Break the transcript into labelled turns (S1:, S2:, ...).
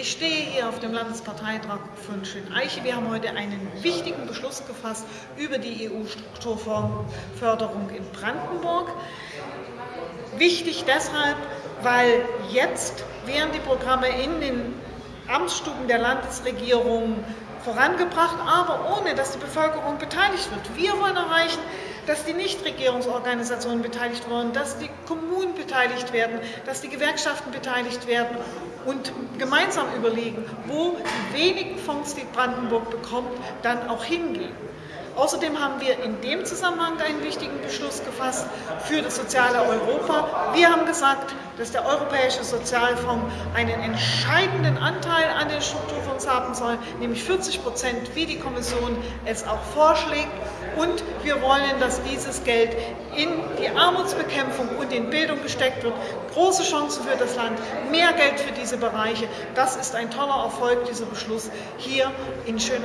S1: Ich stehe hier auf dem Landesparteitag von Schöneiche. Wir haben heute einen wichtigen Beschluss gefasst über die EU-Strukturförderung in Brandenburg. Wichtig deshalb, weil jetzt werden die Programme in den Amtsstuben der Landesregierung vorangebracht, aber ohne dass die Bevölkerung beteiligt wird. Wir wollen erreichen, dass die Nichtregierungsorganisationen beteiligt werden, dass die Kommunen beteiligt werden, dass die Gewerkschaften beteiligt werden und gemeinsam überlegen, wo die wenigen Fonds, die Brandenburg bekommt, dann auch hingehen. Außerdem haben wir in dem Zusammenhang einen wichtigen Beschluss gefasst für das soziale Europa. Wir haben gesagt, dass der Europäische Sozialfonds einen entscheidenden Anteil an den Strukturfonds haben soll, nämlich 40 Prozent, wie die Kommission es auch vorschlägt. Und wir wollen, dieses Geld in die Armutsbekämpfung und in Bildung gesteckt wird. Große Chancen für das Land, mehr Geld für diese Bereiche. Das ist ein toller Erfolg, dieser Beschluss hier in Schönein.